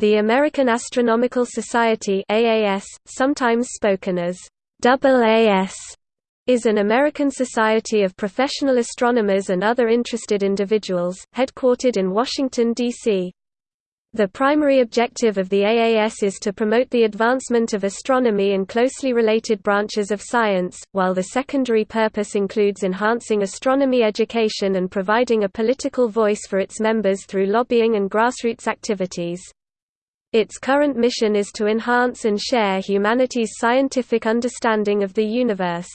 The American Astronomical Society AAS, sometimes spoken as AAS, is an American society of professional astronomers and other interested individuals, headquartered in Washington, D.C. The primary objective of the AAS is to promote the advancement of astronomy and closely related branches of science, while the secondary purpose includes enhancing astronomy education and providing a political voice for its members through lobbying and grassroots activities. Its current mission is to enhance and share humanity's scientific understanding of the universe.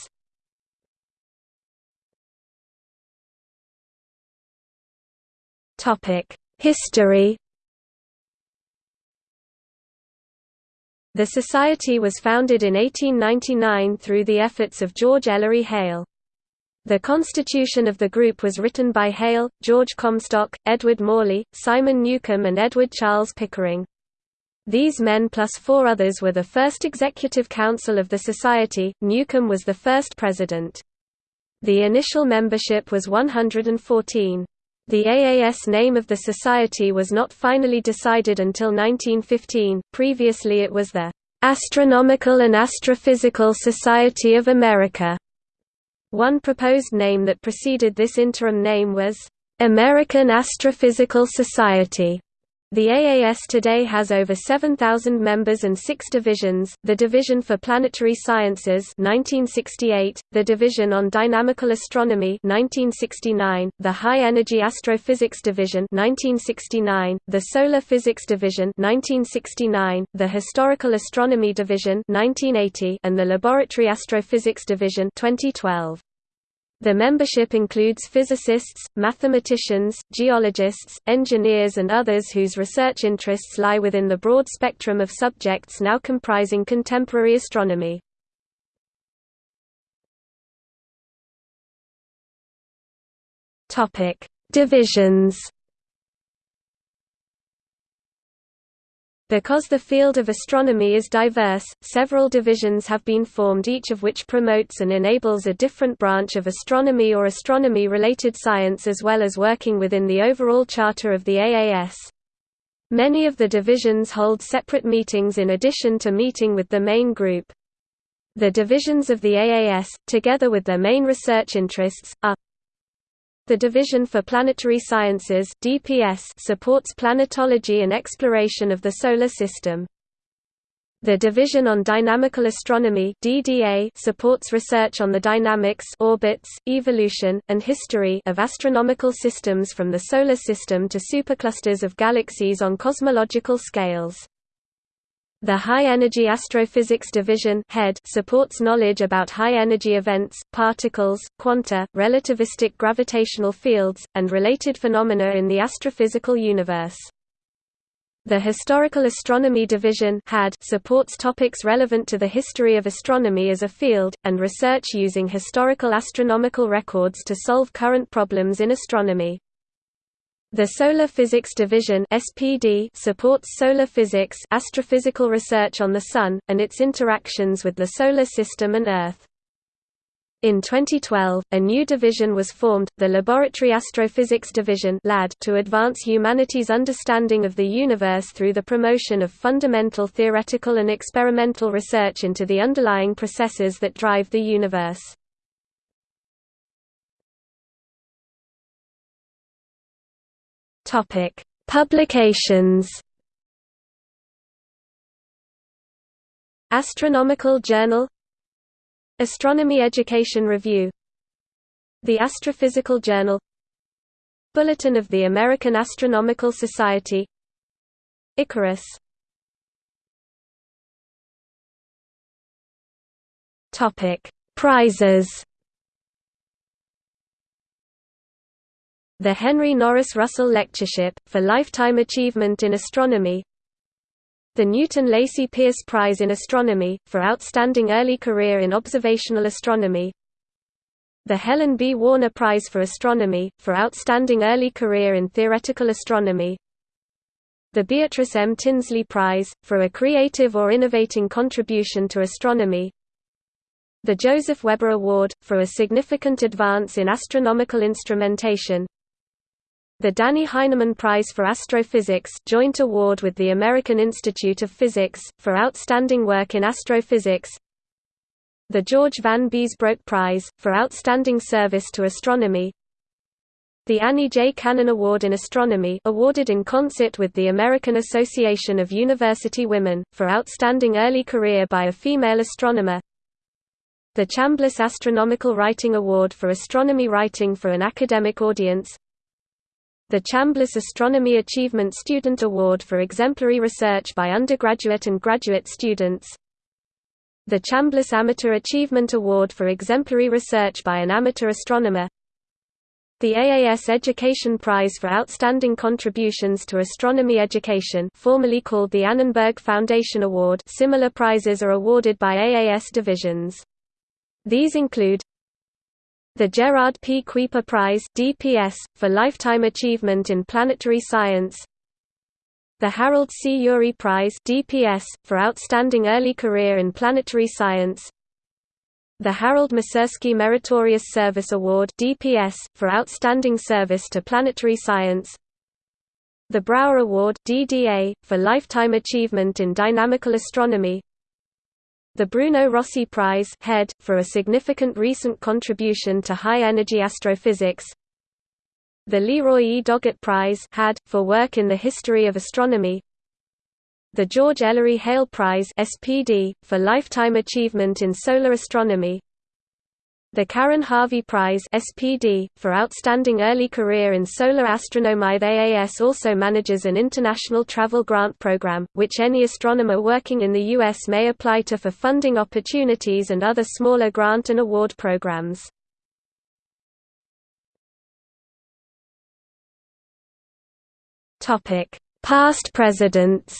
History The Society was founded in 1899 through the efforts of George Ellery Hale. The constitution of the group was written by Hale, George Comstock, Edward Morley, Simon Newcomb and Edward Charles Pickering. These men plus four others were the first executive council of the society, Newcomb was the first president. The initial membership was 114. The AAS name of the society was not finally decided until 1915, previously it was the "'Astronomical and Astrophysical Society of America'". One proposed name that preceded this interim name was, "'American Astrophysical Society' The AAS today has over 7,000 members and six divisions, the Division for Planetary Sciences 1968, the Division on Dynamical Astronomy 1969, the High Energy Astrophysics Division 1969, the Solar Physics Division 1969, the Historical Astronomy Division 1980, and the Laboratory Astrophysics Division 2012. The membership includes physicists, mathematicians, geologists, engineers and others whose research interests lie within the broad spectrum of subjects now comprising contemporary astronomy. Divisions Because the field of astronomy is diverse, several divisions have been formed each of which promotes and enables a different branch of astronomy or astronomy-related science as well as working within the overall charter of the AAS. Many of the divisions hold separate meetings in addition to meeting with the main group. The divisions of the AAS, together with their main research interests, are the Division for Planetary Sciences (DPS) supports planetology and exploration of the solar system. The Division on Dynamical Astronomy (DDA) supports research on the dynamics, orbits, evolution, and history of astronomical systems from the solar system to superclusters of galaxies on cosmological scales. The High Energy Astrophysics Division HEAD supports knowledge about high-energy events, particles, quanta, relativistic gravitational fields, and related phenomena in the astrophysical universe. The Historical Astronomy Division supports topics relevant to the history of astronomy as a field, and research using historical astronomical records to solve current problems in astronomy. The Solar Physics Division (SPD) supports solar physics, astrophysical research on the Sun, and its interactions with the Solar System and Earth. In 2012, a new division was formed, the Laboratory Astrophysics Division (LAD), to advance humanity's understanding of the universe through the promotion of fundamental theoretical and experimental research into the underlying processes that drive the universe. Topic: Publications. Astronomical Journal Astronomy Education Review The Astrophysical Journal Bulletin of the American Astronomical Society Icarus Topic: Prizes The Henry Norris Russell Lectureship, for Lifetime Achievement in Astronomy. The Newton Lacey Pierce Prize in Astronomy, for Outstanding Early Career in Observational Astronomy. The Helen B. Warner Prize for Astronomy, for Outstanding Early Career in Theoretical Astronomy. The Beatrice M. Tinsley Prize, for a creative or innovating contribution to astronomy. The Joseph Weber Award, for a significant advance in astronomical instrumentation The Danny Heineman Prize for Astrophysics joint award with the American Institute of Physics, for outstanding work in astrophysics. The George Van Biesbroeck Prize, for outstanding service to astronomy. The Annie J. Cannon Award in Astronomy awarded in concert with the American Association of University Women, for outstanding early career by a female astronomer. The Chambliss Astronomical Writing Award for astronomy writing for an academic audience the Chambliss Astronomy Achievement Student Award for exemplary research by undergraduate and graduate students. The Chambliss Amateur Achievement Award for exemplary research by an amateur astronomer. The AAS Education Prize for Outstanding Contributions to Astronomy Education formerly called the Annenberg Foundation Award. Similar prizes are awarded by AAS divisions. These include the Gerard P. Kuiper Prize DPS, for lifetime achievement in planetary science the Harold C. Urey Prize DPS, for outstanding early career in planetary science the Harold Masursky Meritorious Service Award DPS, for outstanding service to planetary science the Brouwer Award DDA, for lifetime achievement in dynamical astronomy the Bruno Rossi Prize HEAD, for a significant recent contribution to high-energy astrophysics. The Leroy E. Doggett Prize HAD, for work in the history of astronomy. The George Ellery Hale Prize SPD, for lifetime achievement in solar astronomy the Karen Harvey Prize SPD, for outstanding early career in solar astronomy The AAS also manages an international travel grant program, which any astronomer working in the U.S. may apply to for funding opportunities and other smaller grant and award programs. Topic: Past presidents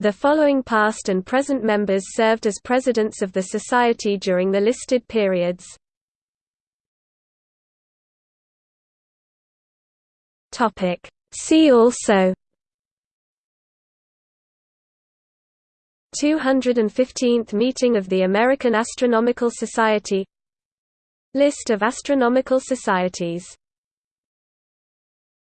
The following past and present members served as presidents of the Society during the listed periods. See also 215th Meeting of the American Astronomical Society. List of astronomical societies